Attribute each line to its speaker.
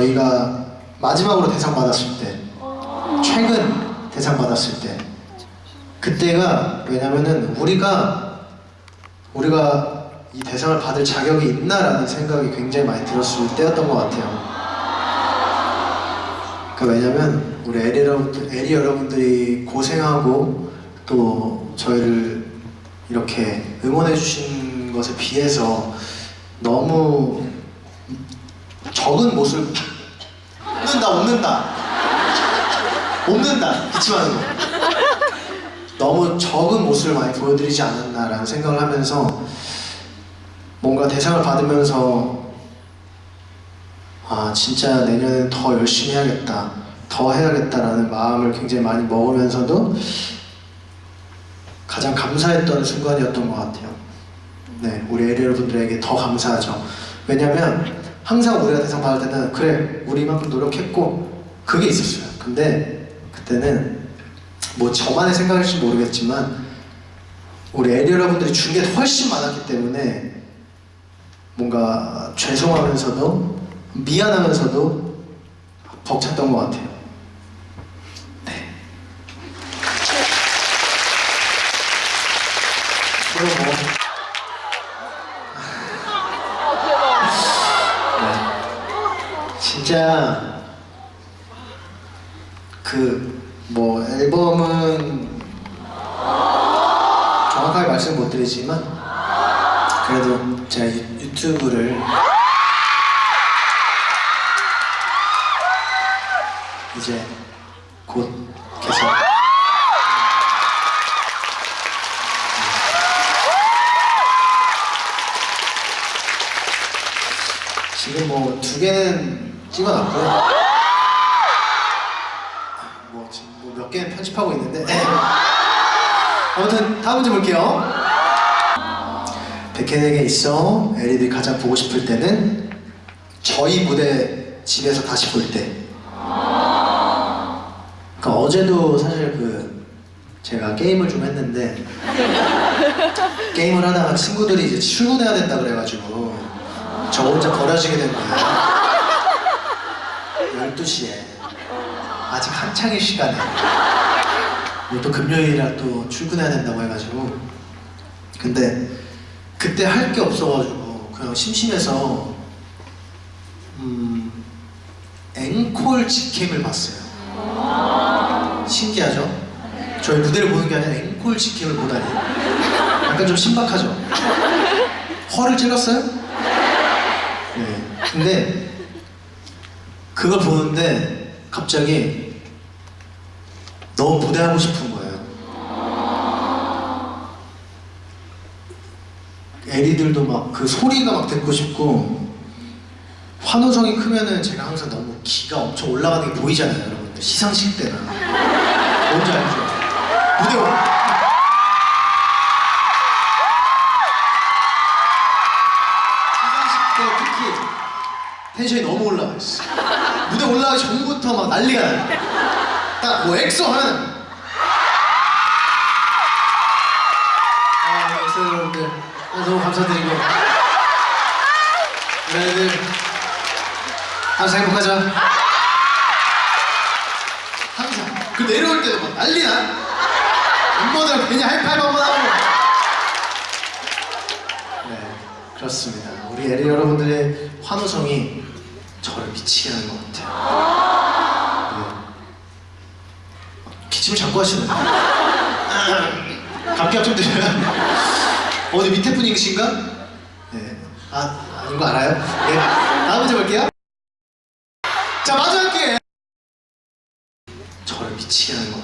Speaker 1: 저희가 마지막으로 대상 받았을 때 최근 대상 받았을 때 그때가 왜냐면은 우리가 우리가 이 대상을 받을 자격이 있나라는 생각이 굉장히 많이 들었을 때였던 것 같아요. 그 왜냐면 우리 에리 여러분들, 에리 여러분들이 고생하고 또 저희를 이렇게 응원해 주신 것에 비해서 너무 적은 모습 웃는다 웃는다. 기침하는 거. 너무 적은 모습을 많이 보여드리지 않았나라는 생각을 하면서 뭔가 대상을 받으면서 아 진짜 내년엔 더 열심히 해야겠다 더 해야겠다라는 마음을 굉장히 많이 먹으면서도 가장 감사했던 순간이었던 것 같아요. 네 우리 에리 여러분들에게 더 감사하죠. 왜냐면 항상 우리가 대상 받을 때는 그래 우리 이만큼 노력했고 그게 있었어요 근데 그때는 뭐 저만의 생각일지 모르겠지만 우리 에리 여러분들이 준 게 훨씬 많았기 때문에 뭔가 죄송하면서도 미안하면서도 벅찼던 것 같아요. 네. 그리고 뭐 네. 진짜 그 뭐 앨범은 정확하게 말씀 못 드리지만 그래도 제가 유, 유튜브를 이제 곧 개설 지금 뭐 두 개는 찍어놨고요 뭐 지금 뭐 몇 개는 편집하고 있는데 아무튼 다음 문제 볼게요 백현에게 있어 에리들이 가장 보고 싶을 때는 저희 무대 집에서 다시 볼 때. 그러니까 어제도 사실 그 제가 게임을 좀 했는데 게임을 하다가 친구들이 이제 출근해야 된다 그래가지고 저 혼자 버려지게 된 거예요. 12시에 아직 한창의 시간에 뭐또 금요일이라 또 출근해야 된다고 해가지고 근데 그때 할 게 없어가지고 그냥 심심해서 음 앵콜 직캠을 봤어요. 신기하죠? 저희 무대를 보는 게 아니라 앵콜 직캠을 보다니 약간 좀 신박하죠? 허를 찔렀어요? 네. 근데 그걸 보는데 갑자기 너무 무대하고 싶은 거예요. 에리들도 막 그 소리가 막 듣고 싶고 환호성이 크면은 제가 항상 너무 기가 엄청 올라가는 게 보이잖아요 여러분들 시상식 때는 뭔지 알죠? 무대 올 시상식 때 특히 텐션이 너무 올라가 있어 무대 올라가기 전부터 막 난리가 나요. 딱 뭐 엑소 하면 아 엑소 여러분들. 아, 너무 감사드리고 우리 애들 항상 행복하자 항상. 그 내려올 때도 막 난리나. 멤버들 괜히 하이파이브 한번 하고. 네 그렇습니다. 우리 에리 여러분들의 환호성이 저를 미치게 하는 것 같아요 네. 기침을 자꾸 하시네 감기약 좀 드려요 어디 밑에 분이신가? 네. 아, 아닌 거 알아요? 네. 다음 문제 볼게요. 자, 마지막 기회. 저를 미치게 하는 것.